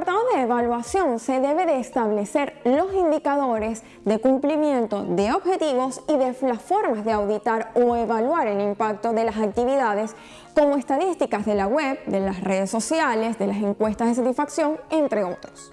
apartado de evaluación se debe de establecer los indicadores de cumplimiento de objetivos y de las formas de auditar o evaluar el impacto de las actividades como estadísticas de la web, de las redes sociales, de las encuestas de satisfacción, entre otros.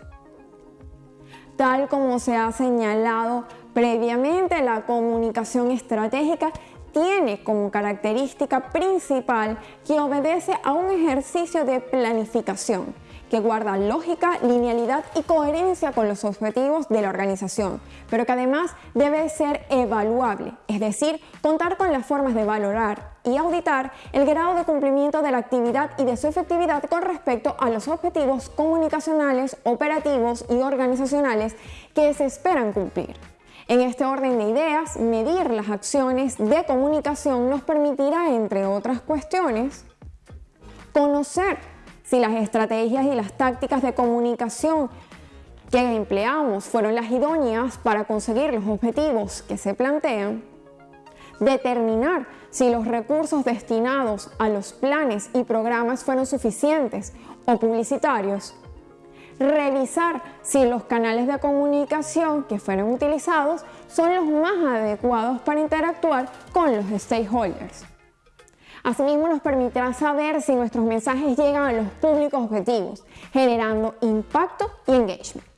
Tal como se ha señalado previamente, la comunicación estratégica tiene como característica principal que obedece a un ejercicio de planificación que guarda lógica, linealidad y coherencia con los objetivos de la organización, pero que además debe ser evaluable, es decir, contar con las formas de valorar y auditar el grado de cumplimiento de la actividad y de su efectividad con respecto a los objetivos comunicacionales, operativos y organizacionales que se esperan cumplir. En este orden de ideas, medir las acciones de comunicación nos permitirá, entre otras cuestiones, conocer si las estrategias y las tácticas de comunicación que empleamos fueron las idóneas para conseguir los objetivos que se plantean, determinar si los recursos destinados a los planes y programas fueron suficientes o publicitarios, revisar si los canales de comunicación que fueron utilizados son los más adecuados para interactuar con los stakeholders. Asimismo, nos permitirá saber si nuestros mensajes llegan a los públicos objetivos, generando impacto y engagement.